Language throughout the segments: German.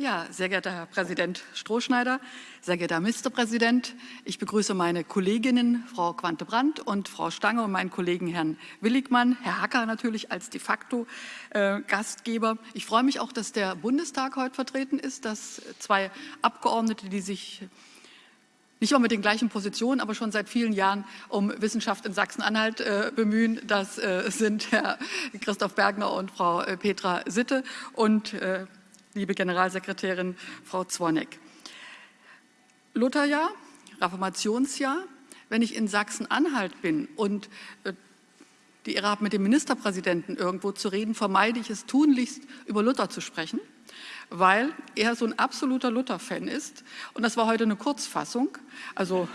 Ja, sehr geehrter Herr Präsident Strohschneider, sehr geehrter Ministerpräsident, ich begrüße meine Kolleginnen Frau Quante-Brandt und Frau Stange und meinen Kollegen Herrn Willigmann, Herr Hacker natürlich als de facto äh, Gastgeber. Ich freue mich auch, dass der Bundestag heute vertreten ist, dass zwei Abgeordnete, die sich nicht immer mit den gleichen Positionen, aber schon seit vielen Jahren um Wissenschaft in Sachsen-Anhalt äh, bemühen. Das äh, sind Herr Christoph Bergner und Frau äh, Petra Sitte und äh, liebe Generalsekretärin Frau Zwonek. Lutherjahr, Reformationsjahr, wenn ich in Sachsen-Anhalt bin und äh, die Ehre habe, mit dem Ministerpräsidenten irgendwo zu reden, vermeide ich es tunlichst, über Luther zu sprechen, weil er so ein absoluter Luther-Fan ist. Und das war heute eine Kurzfassung. Also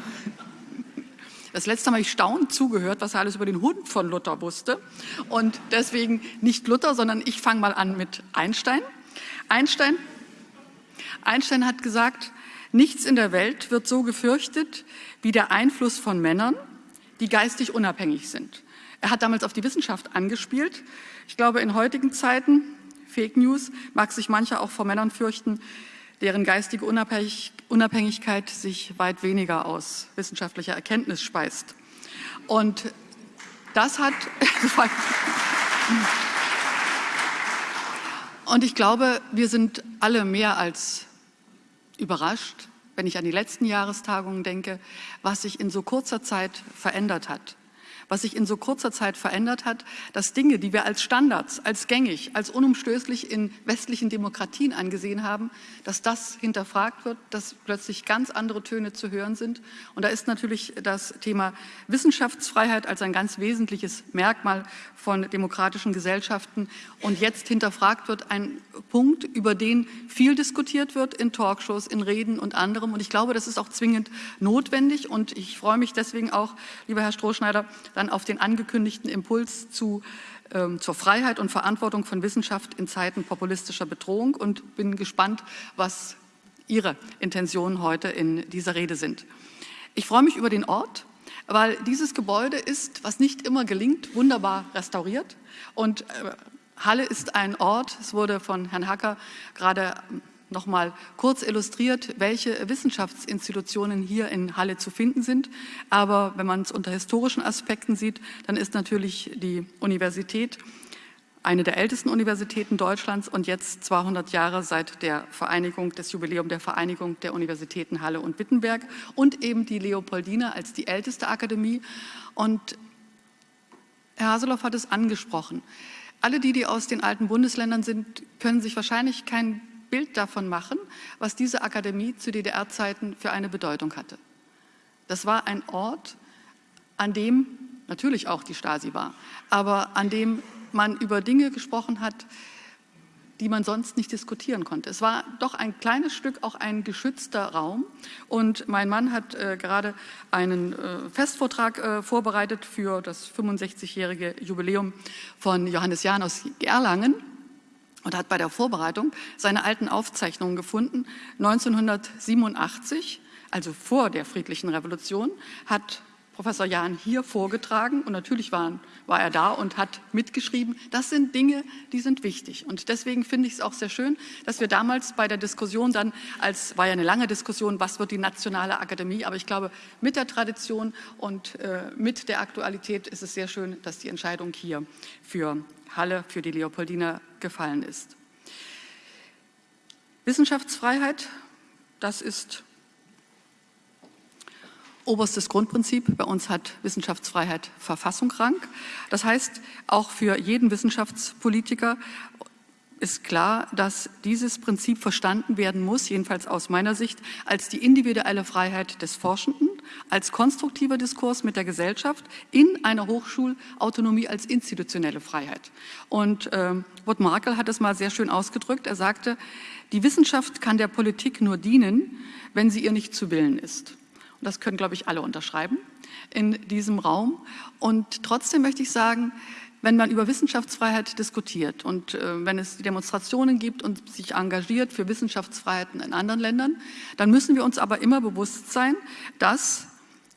das letzte Mal habe ich staunend zugehört, was er alles über den Hund von Luther wusste. Und deswegen nicht Luther, sondern ich fange mal an mit Einstein. Einstein, Einstein hat gesagt, nichts in der Welt wird so gefürchtet wie der Einfluss von Männern, die geistig unabhängig sind. Er hat damals auf die Wissenschaft angespielt. Ich glaube, in heutigen Zeiten, Fake News, mag sich mancher auch vor Männern fürchten, deren geistige Unabhängigkeit sich weit weniger aus wissenschaftlicher Erkenntnis speist. Und das hat... Und ich glaube, wir sind alle mehr als überrascht, wenn ich an die letzten Jahrestagungen denke, was sich in so kurzer Zeit verändert hat was sich in so kurzer Zeit verändert hat, dass Dinge, die wir als Standards, als gängig, als unumstößlich in westlichen Demokratien angesehen haben, dass das hinterfragt wird, dass plötzlich ganz andere Töne zu hören sind. Und da ist natürlich das Thema Wissenschaftsfreiheit als ein ganz wesentliches Merkmal von demokratischen Gesellschaften und jetzt hinterfragt wird, ein Punkt, über den viel diskutiert wird in Talkshows, in Reden und anderem. Und ich glaube, das ist auch zwingend notwendig. Und ich freue mich deswegen auch, lieber Herr Strohschneider, dann auf den angekündigten Impuls zu, ähm, zur Freiheit und Verantwortung von Wissenschaft in Zeiten populistischer Bedrohung und bin gespannt, was Ihre Intentionen heute in dieser Rede sind. Ich freue mich über den Ort, weil dieses Gebäude ist, was nicht immer gelingt, wunderbar restauriert und äh, Halle ist ein Ort, es wurde von Herrn Hacker gerade noch mal kurz illustriert, welche Wissenschaftsinstitutionen hier in Halle zu finden sind. Aber wenn man es unter historischen Aspekten sieht, dann ist natürlich die Universität eine der ältesten Universitäten Deutschlands und jetzt 200 Jahre seit der Vereinigung, des Jubiläum der Vereinigung der Universitäten Halle und Wittenberg und eben die Leopoldina als die älteste Akademie. Und Herr Haseloff hat es angesprochen. Alle die, die aus den alten Bundesländern sind, können sich wahrscheinlich kein Bild davon machen, was diese Akademie zu DDR-Zeiten für eine Bedeutung hatte. Das war ein Ort, an dem natürlich auch die Stasi war, aber an dem man über Dinge gesprochen hat, die man sonst nicht diskutieren konnte. Es war doch ein kleines Stück auch ein geschützter Raum und mein Mann hat äh, gerade einen äh, Festvortrag äh, vorbereitet für das 65-jährige Jubiläum von Johannes Jahn aus Gerlangen und hat bei der Vorbereitung seine alten Aufzeichnungen gefunden. 1987, also vor der friedlichen Revolution, hat Professor Jahn hier vorgetragen und natürlich war, war, er da und hat mitgeschrieben. Das sind Dinge, die sind wichtig und deswegen finde ich es auch sehr schön, dass wir damals bei der Diskussion dann, als war ja eine lange Diskussion, was wird die nationale Akademie, aber ich glaube, mit der Tradition und äh, mit der Aktualität ist es sehr schön, dass die Entscheidung hier für Halle für die Leopoldina gefallen ist. Wissenschaftsfreiheit, das ist oberstes Grundprinzip. Bei uns hat Wissenschaftsfreiheit Verfassungsrang. Das heißt, auch für jeden Wissenschaftspolitiker ist klar, dass dieses Prinzip verstanden werden muss, jedenfalls aus meiner Sicht, als die individuelle Freiheit des Forschenden, als konstruktiver Diskurs mit der Gesellschaft in einer Hochschulautonomie als institutionelle Freiheit. Und äh, Wout Markel hat es mal sehr schön ausgedrückt. Er sagte, die Wissenschaft kann der Politik nur dienen, wenn sie ihr nicht zu Willen ist. Und das können, glaube ich, alle unterschreiben in diesem Raum. Und trotzdem möchte ich sagen, wenn man über Wissenschaftsfreiheit diskutiert und äh, wenn es Demonstrationen gibt und sich engagiert für Wissenschaftsfreiheiten in anderen Ländern, dann müssen wir uns aber immer bewusst sein, dass,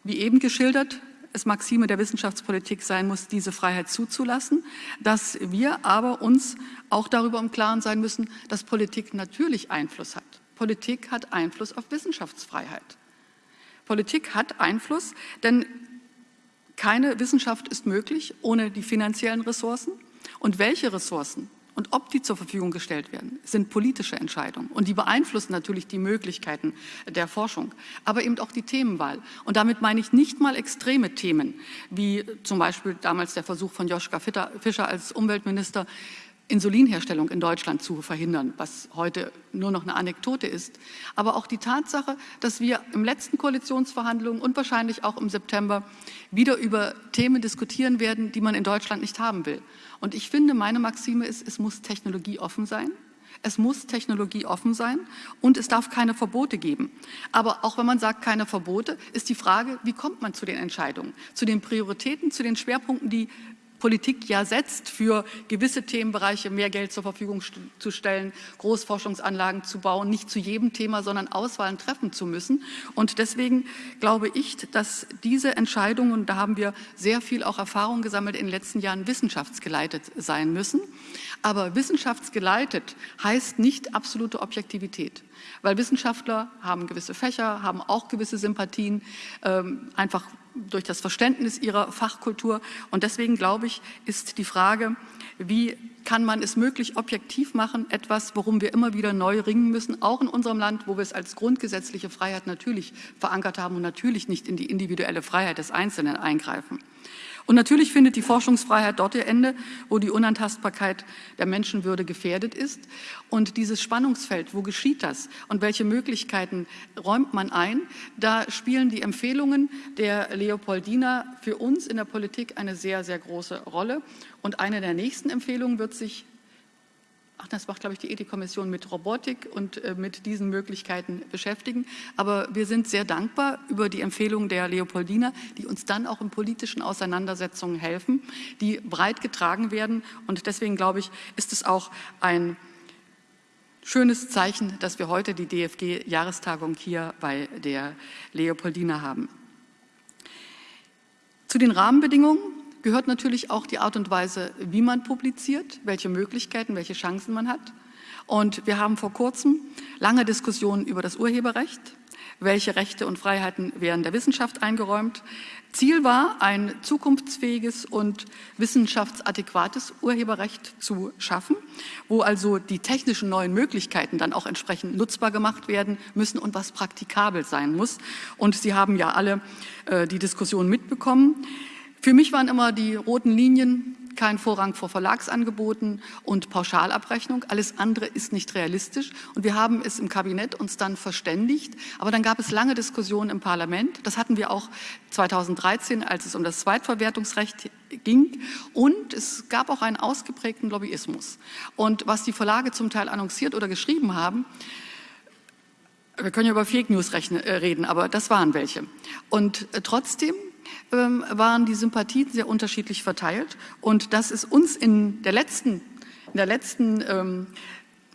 wie eben geschildert, es Maxime der Wissenschaftspolitik sein muss, diese Freiheit zuzulassen, dass wir aber uns auch darüber im Klaren sein müssen, dass Politik natürlich Einfluss hat. Politik hat Einfluss auf Wissenschaftsfreiheit. Politik hat Einfluss, denn keine Wissenschaft ist möglich ohne die finanziellen Ressourcen. Und welche Ressourcen und ob die zur Verfügung gestellt werden, sind politische Entscheidungen. Und die beeinflussen natürlich die Möglichkeiten der Forschung, aber eben auch die Themenwahl. Und damit meine ich nicht mal extreme Themen, wie zum Beispiel damals der Versuch von Joschka Fischer als Umweltminister, Insulinherstellung in Deutschland zu verhindern, was heute nur noch eine Anekdote ist. Aber auch die Tatsache, dass wir im letzten Koalitionsverhandlungen und wahrscheinlich auch im September wieder über Themen diskutieren werden, die man in Deutschland nicht haben will. Und ich finde, meine Maxime ist, es muss technologieoffen sein. Es muss technologieoffen sein und es darf keine Verbote geben. Aber auch wenn man sagt, keine Verbote, ist die Frage, wie kommt man zu den Entscheidungen, zu den Prioritäten, zu den Schwerpunkten, die Politik ja setzt, für gewisse Themenbereiche mehr Geld zur Verfügung zu stellen, Großforschungsanlagen zu bauen, nicht zu jedem Thema, sondern Auswahlen treffen zu müssen. Und deswegen glaube ich, dass diese Entscheidungen, da haben wir sehr viel auch Erfahrung gesammelt in den letzten Jahren, wissenschaftsgeleitet sein müssen. Aber wissenschaftsgeleitet heißt nicht absolute Objektivität, weil Wissenschaftler haben gewisse Fächer, haben auch gewisse Sympathien, ähm, einfach durch das Verständnis ihrer Fachkultur. Und deswegen, glaube ich, ist die Frage, wie kann man es möglich objektiv machen, etwas, worum wir immer wieder neu ringen müssen, auch in unserem Land, wo wir es als grundgesetzliche Freiheit natürlich verankert haben und natürlich nicht in die individuelle Freiheit des Einzelnen eingreifen. Und natürlich findet die Forschungsfreiheit dort ihr Ende, wo die Unantastbarkeit der Menschenwürde gefährdet ist. Und dieses Spannungsfeld, wo geschieht das und welche Möglichkeiten räumt man ein, da spielen die Empfehlungen der Leopoldina für uns in der Politik eine sehr, sehr große Rolle. Und eine der nächsten Empfehlungen wird sich ach, das macht, glaube ich, die Ethikkommission mit Robotik und äh, mit diesen Möglichkeiten beschäftigen. Aber wir sind sehr dankbar über die Empfehlungen der Leopoldina, die uns dann auch in politischen Auseinandersetzungen helfen, die breit getragen werden. Und deswegen, glaube ich, ist es auch ein schönes Zeichen, dass wir heute die DFG-Jahrestagung hier bei der Leopoldina haben. Zu den Rahmenbedingungen gehört natürlich auch die Art und Weise, wie man publiziert, welche Möglichkeiten, welche Chancen man hat. Und wir haben vor kurzem lange Diskussionen über das Urheberrecht, welche Rechte und Freiheiten werden der Wissenschaft eingeräumt. Ziel war, ein zukunftsfähiges und wissenschaftsadäquates Urheberrecht zu schaffen, wo also die technischen neuen Möglichkeiten dann auch entsprechend nutzbar gemacht werden müssen und was praktikabel sein muss. Und Sie haben ja alle äh, die Diskussion mitbekommen. Für mich waren immer die roten Linien kein Vorrang vor Verlagsangeboten und Pauschalabrechnung. Alles andere ist nicht realistisch. Und wir haben es im Kabinett uns dann verständigt. Aber dann gab es lange Diskussionen im Parlament. Das hatten wir auch 2013, als es um das Zweitverwertungsrecht ging. Und es gab auch einen ausgeprägten Lobbyismus. Und was die Verlage zum Teil annonciert oder geschrieben haben, wir können ja über Fake News äh, reden, aber das waren welche. Und äh, trotzdem ähm, waren die Sympathien sehr unterschiedlich verteilt. Und dass es uns in der letzten, in der letzten ähm,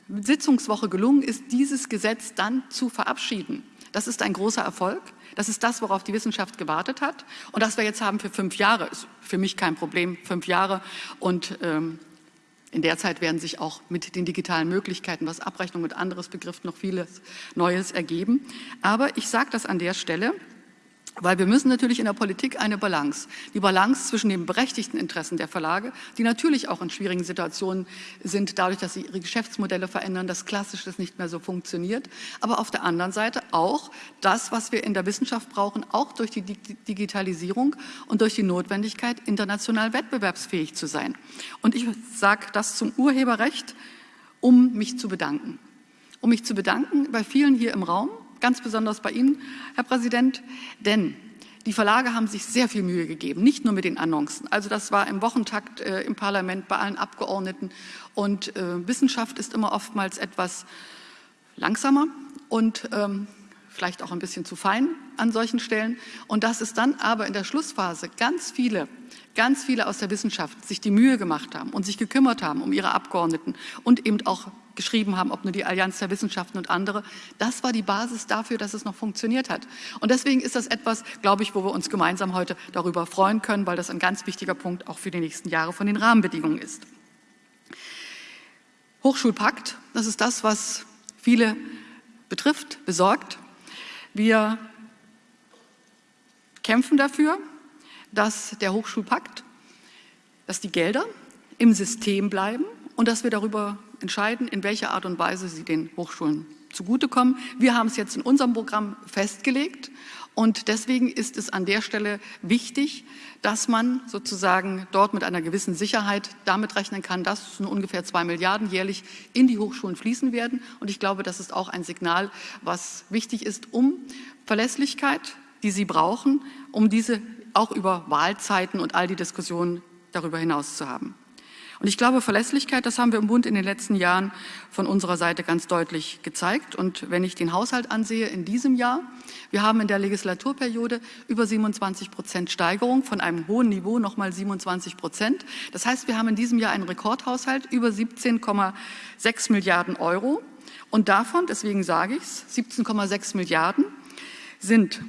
Sitzungswoche gelungen ist, dieses Gesetz dann zu verabschieden. Das ist ein großer Erfolg. Das ist das, worauf die Wissenschaft gewartet hat. Und das wir jetzt haben für fünf Jahre, ist für mich kein Problem, fünf Jahre. Und ähm, in der Zeit werden sich auch mit den digitalen Möglichkeiten, was Abrechnung und anderes betrifft, noch vieles Neues ergeben. Aber ich sage das an der Stelle, weil wir müssen natürlich in der Politik eine Balance, die Balance zwischen den berechtigten Interessen der Verlage, die natürlich auch in schwierigen Situationen sind, dadurch, dass sie ihre Geschäftsmodelle verändern, dass Klassisches nicht mehr so funktioniert, aber auf der anderen Seite auch das, was wir in der Wissenschaft brauchen, auch durch die Digitalisierung und durch die Notwendigkeit, international wettbewerbsfähig zu sein. Und ich sage das zum Urheberrecht, um mich zu bedanken. Um mich zu bedanken bei vielen hier im Raum, ganz besonders bei Ihnen, Herr Präsident, denn die Verlage haben sich sehr viel Mühe gegeben, nicht nur mit den Annoncen. Also das war im Wochentakt äh, im Parlament bei allen Abgeordneten. Und äh, Wissenschaft ist immer oftmals etwas langsamer und ähm, vielleicht auch ein bisschen zu fein an solchen Stellen. Und dass es dann aber in der Schlussphase ganz viele, ganz viele aus der Wissenschaft sich die Mühe gemacht haben und sich gekümmert haben um ihre Abgeordneten und eben auch geschrieben haben, ob nur die Allianz der Wissenschaften und andere. Das war die Basis dafür, dass es noch funktioniert hat. Und deswegen ist das etwas, glaube ich, wo wir uns gemeinsam heute darüber freuen können, weil das ein ganz wichtiger Punkt auch für die nächsten Jahre von den Rahmenbedingungen ist. Hochschulpakt, das ist das, was viele betrifft, besorgt. Wir kämpfen dafür, dass der Hochschulpakt, dass die Gelder im System bleiben und dass wir darüber entscheiden, in welcher Art und Weise sie den Hochschulen zugutekommen. Wir haben es jetzt in unserem Programm festgelegt und deswegen ist es an der Stelle wichtig, dass man sozusagen dort mit einer gewissen Sicherheit damit rechnen kann, dass ungefähr zwei Milliarden jährlich in die Hochschulen fließen werden. Und ich glaube, das ist auch ein Signal, was wichtig ist, um Verlässlichkeit, die sie brauchen, um diese auch über Wahlzeiten und all die Diskussionen darüber hinaus zu haben. Und ich glaube, Verlässlichkeit, das haben wir im Bund in den letzten Jahren von unserer Seite ganz deutlich gezeigt. Und wenn ich den Haushalt ansehe in diesem Jahr, wir haben in der Legislaturperiode über 27 Prozent Steigerung von einem hohen Niveau nochmal 27 Prozent. Das heißt, wir haben in diesem Jahr einen Rekordhaushalt über 17,6 Milliarden Euro. Und davon, deswegen sage ich es, 17,6 Milliarden sind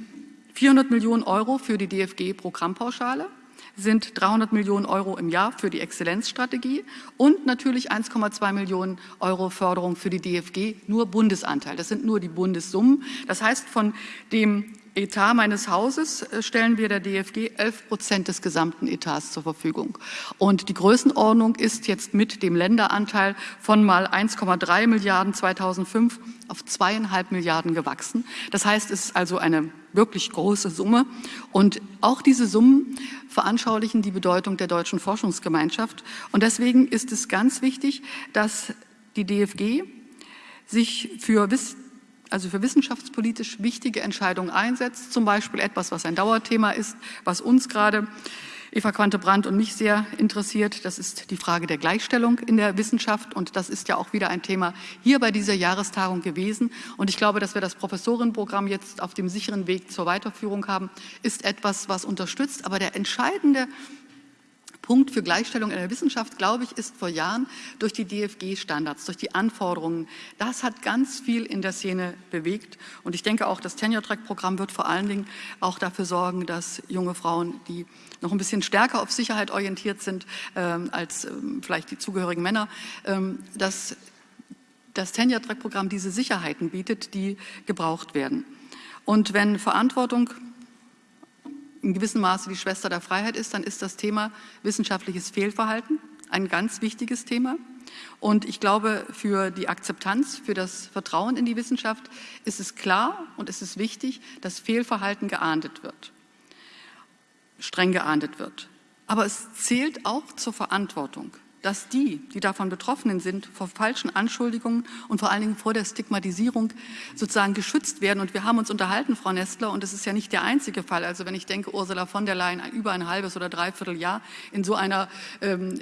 400 Millionen Euro für die DFG-Programmpauschale, sind 300 Millionen Euro im Jahr für die Exzellenzstrategie und natürlich 1,2 Millionen Euro Förderung für die DFG, nur Bundesanteil. Das sind nur die Bundessummen. Das heißt, von dem Etat meines Hauses äh, stellen wir der DFG 11 Prozent des gesamten Etats zur Verfügung. Und die Größenordnung ist jetzt mit dem Länderanteil von mal 1,3 Milliarden 2005 auf zweieinhalb Milliarden gewachsen. Das heißt, es ist also eine wirklich große Summe. Und auch diese Summen veranschaulichen die Bedeutung der deutschen Forschungsgemeinschaft. Und deswegen ist es ganz wichtig, dass die DFG sich für also für wissenschaftspolitisch wichtige Entscheidungen einsetzt, zum Beispiel etwas, was ein Dauerthema ist, was uns gerade Eva Quante-Brandt und mich sehr interessiert. Das ist die Frage der Gleichstellung in der Wissenschaft und das ist ja auch wieder ein Thema hier bei dieser Jahrestagung gewesen. Und ich glaube, dass wir das Professorinnenprogramm jetzt auf dem sicheren Weg zur Weiterführung haben, ist etwas, was unterstützt. Aber der entscheidende Punkt für Gleichstellung in der Wissenschaft, glaube ich, ist vor Jahren durch die DFG-Standards, durch die Anforderungen. Das hat ganz viel in der Szene bewegt. Und ich denke auch, das Tenure-Track-Programm wird vor allen Dingen auch dafür sorgen, dass junge Frauen, die noch ein bisschen stärker auf Sicherheit orientiert sind ähm, als ähm, vielleicht die zugehörigen Männer, ähm, dass das Tenure-Track-Programm diese Sicherheiten bietet, die gebraucht werden. Und wenn Verantwortung in gewissem Maße die Schwester der Freiheit ist, dann ist das Thema wissenschaftliches Fehlverhalten ein ganz wichtiges Thema. Und ich glaube, für die Akzeptanz, für das Vertrauen in die Wissenschaft ist es klar und es ist wichtig, dass Fehlverhalten geahndet wird, streng geahndet wird. Aber es zählt auch zur Verantwortung dass die, die davon Betroffenen sind, vor falschen Anschuldigungen und vor allen Dingen vor der Stigmatisierung sozusagen geschützt werden. Und wir haben uns unterhalten, Frau Nestler, und das ist ja nicht der einzige Fall. Also wenn ich denke, Ursula von der Leyen über ein halbes oder dreiviertel Jahr in so einer, ähm,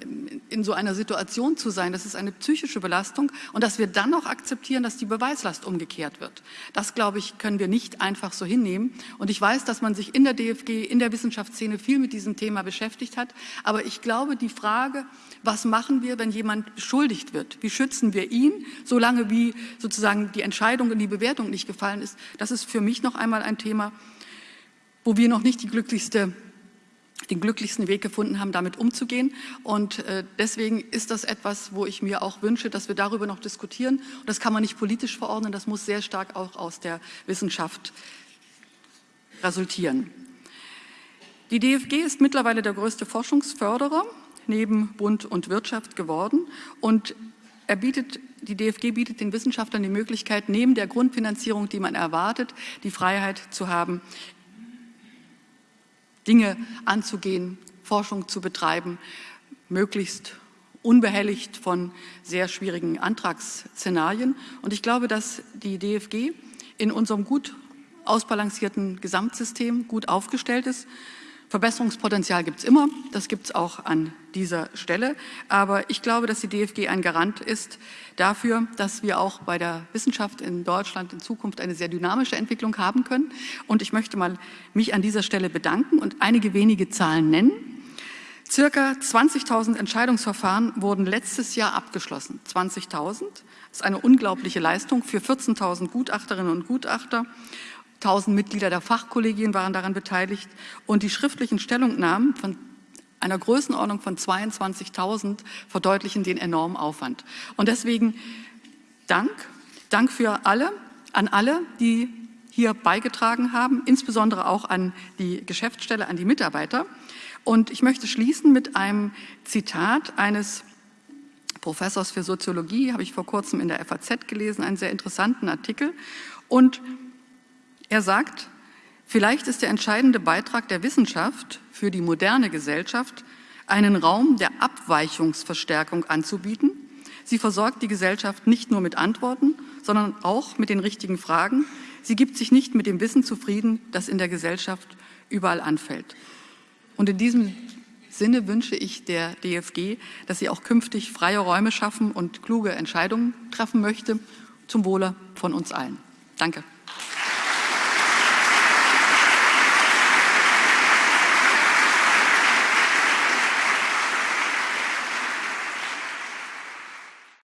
in so einer Situation zu sein, das ist eine psychische Belastung. Und dass wir dann noch akzeptieren, dass die Beweislast umgekehrt wird. Das, glaube ich, können wir nicht einfach so hinnehmen. Und ich weiß, dass man sich in der DFG, in der Wissenschaftsszene viel mit diesem Thema beschäftigt hat. Aber ich glaube, die Frage, was machen wir, wenn jemand beschuldigt wird? Wie schützen wir ihn, solange wie sozusagen die Entscheidung und die Bewertung nicht gefallen ist? Das ist für mich noch einmal ein Thema, wo wir noch nicht glücklichste den glücklichsten Weg gefunden haben, damit umzugehen. Und äh, deswegen ist das etwas, wo ich mir auch wünsche, dass wir darüber noch diskutieren. Und das kann man nicht politisch verordnen, das muss sehr stark auch aus der Wissenschaft resultieren. Die DFG ist mittlerweile der größte Forschungsförderer neben Bund und Wirtschaft geworden. Und er bietet, die DFG bietet den Wissenschaftlern die Möglichkeit, neben der Grundfinanzierung, die man erwartet, die Freiheit zu haben, Dinge anzugehen, Forschung zu betreiben, möglichst unbehelligt von sehr schwierigen Antragsszenarien. Und ich glaube, dass die DFG in unserem gut ausbalancierten Gesamtsystem gut aufgestellt ist Verbesserungspotenzial gibt es immer, das gibt es auch an dieser Stelle. Aber ich glaube, dass die DFG ein Garant ist dafür, dass wir auch bei der Wissenschaft in Deutschland in Zukunft eine sehr dynamische Entwicklung haben können. Und ich möchte mal mich an dieser Stelle bedanken und einige wenige Zahlen nennen. Circa 20.000 Entscheidungsverfahren wurden letztes Jahr abgeschlossen. 20.000 ist eine unglaubliche Leistung für 14.000 Gutachterinnen und Gutachter 1000 Mitglieder der Fachkollegien waren daran beteiligt und die schriftlichen Stellungnahmen von einer Größenordnung von 22.000 verdeutlichen den enormen Aufwand. Und deswegen Dank, Dank für alle, an alle, die hier beigetragen haben, insbesondere auch an die Geschäftsstelle, an die Mitarbeiter. Und ich möchte schließen mit einem Zitat eines Professors für Soziologie, habe ich vor kurzem in der FAZ gelesen, einen sehr interessanten Artikel. Und er sagt, vielleicht ist der entscheidende Beitrag der Wissenschaft für die moderne Gesellschaft, einen Raum der Abweichungsverstärkung anzubieten. Sie versorgt die Gesellschaft nicht nur mit Antworten, sondern auch mit den richtigen Fragen. Sie gibt sich nicht mit dem Wissen zufrieden, das in der Gesellschaft überall anfällt. Und in diesem Sinne wünsche ich der DFG, dass sie auch künftig freie Räume schaffen und kluge Entscheidungen treffen möchte, zum Wohle von uns allen. Danke.